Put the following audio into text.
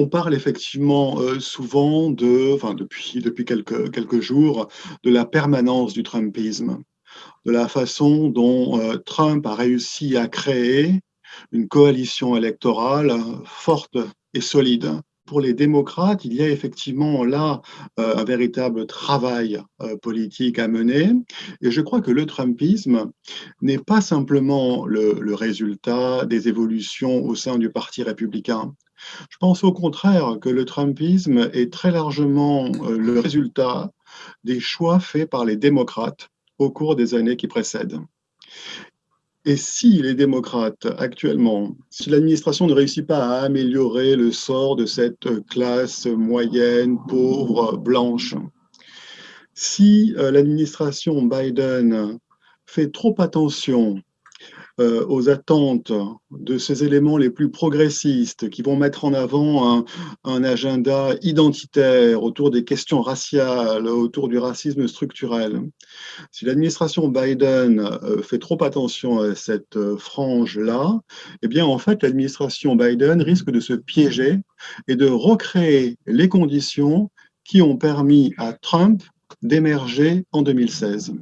On parle effectivement euh, souvent de, enfin depuis, depuis quelques, quelques jours, de la permanence du Trumpisme, de la façon dont euh, Trump a réussi à créer une coalition électorale forte et solide. Pour les démocrates, il y a effectivement là euh, un véritable travail politique à mener. Et je crois que le Trumpisme n'est pas simplement le, le résultat des évolutions au sein du Parti républicain. Je pense au contraire que le Trumpisme est très largement euh, le résultat des choix faits par les démocrates au cours des années qui précèdent. Et si les démocrates actuellement, si l'administration ne réussit pas à améliorer le sort de cette classe moyenne, pauvre, blanche, si euh, l'administration Biden fait trop attention euh, aux attentes de ces éléments les plus progressistes qui vont mettre en avant un, agenda identitaire autour des questions raciales, autour du racisme structurel. Si l'administration Biden euh, fait trop attention à cette euh, frange-là, eh bien, en fait, l'administration Biden risque de se piéger et de recréer les conditions qui ont permis à Trump d'émerger en 2016.